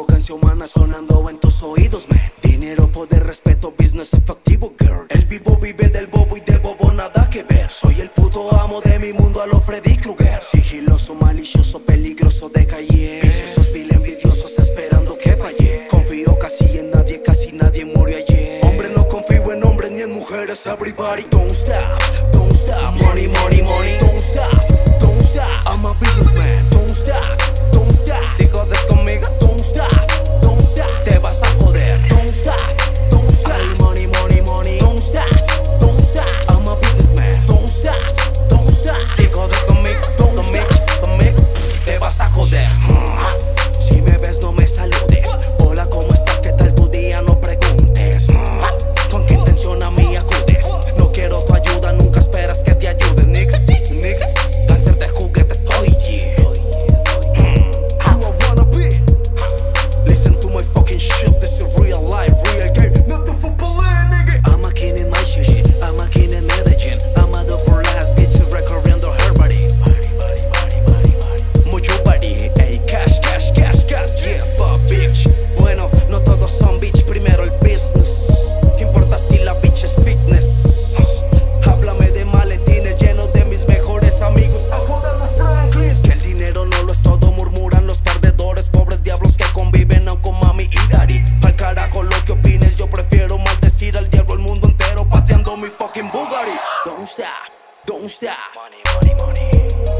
arrogancia humana sonando en tus oídos, man Dinero, poder, respeto, business efectivo, girl. El vivo vive del bobo y de bobo nada que ver. Soy el puto amo de mi mundo a lo Freddy Krueger. Sigiloso, malicioso, peligroso de calle. Viciosos, vil, envidiosos, esperando que falle. Confío casi en nadie, casi nadie murió ayer. Hombre, no confío en hombres ni en mujeres, everybody Don't stop, don't stop, money, money, money, don't stop. Don't stop, don't stop. Money, money, money.